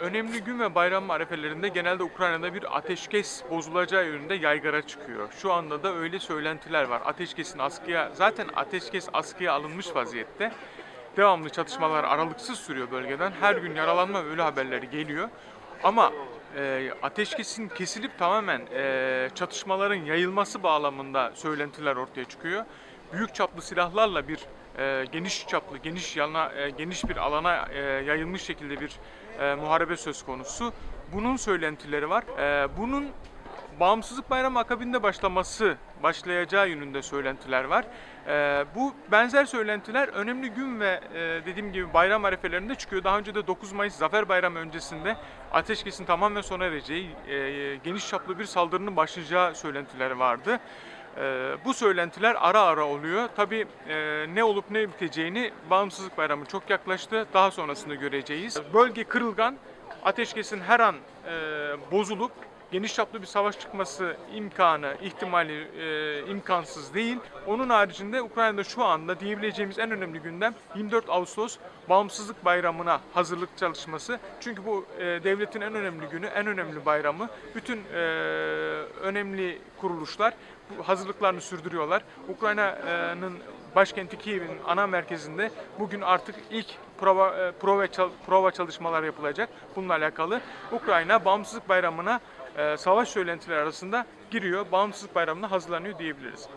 Önemli gün ve bayram arefelerinde genelde Ukrayna'da bir ateşkes bozulacağı yönünde yaygara çıkıyor. Şu anda da öyle söylentiler var. Ateşkesin askıya, zaten ateşkes askıya alınmış vaziyette. Devamlı çatışmalar aralıksız sürüyor bölgeden. Her gün yaralanma ve ölü haberleri geliyor. Ama e, ateşkesin kesilip tamamen e, çatışmaların yayılması bağlamında söylentiler ortaya çıkıyor. Büyük çaplı silahlarla bir e, geniş çaplı, geniş yana, e, geniş bir alana e, yayılmış şekilde bir e, muharebe söz konusu. Bunun söylentileri var. E, bunun Bağımsızlık Bayramı akabinde başlaması, başlayacağı yönünde söylentiler var. Ee, bu benzer söylentiler önemli gün ve e, dediğim gibi bayram arefelerinde çıkıyor. Daha önce de 9 Mayıs Zafer Bayramı öncesinde ateşkesin tamamen sona ereceği, e, geniş çaplı bir saldırının başlayacağı söylentileri vardı. Ee, bu söylentiler ara ara oluyor. Tabii e, ne olup ne biteceğini Bağımsızlık Bayramı çok yaklaştı. Daha sonrasında göreceğiz. Bölge kırılgan, ateşkesin her an e, bozulup geniş çaplı bir savaş çıkması imkanı, ihtimali e, imkansız değil. Onun haricinde Ukrayna'da şu anda diyebileceğimiz en önemli gündem 24 Ağustos Bağımsızlık Bayramı'na hazırlık çalışması. Çünkü bu e, devletin en önemli günü, en önemli bayramı. Bütün e, önemli kuruluşlar hazırlıklarını sürdürüyorlar. Ukrayna'nın başkenti Kiev'in ana merkezinde bugün artık ilk prova, e, prova, prova çalışmalar yapılacak. Bununla alakalı Ukrayna Bağımsızlık Bayramı'na e, savaş söylentileri arasında giriyor. Bağımsızlık Bayramı'na hazırlanıyor diyebiliriz.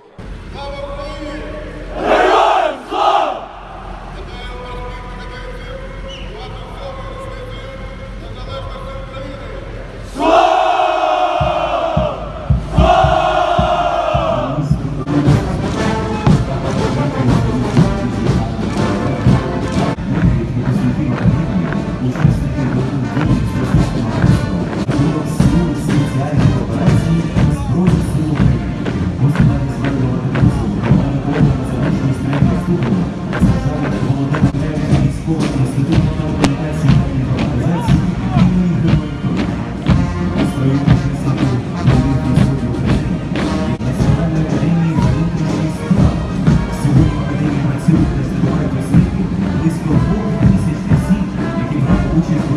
去。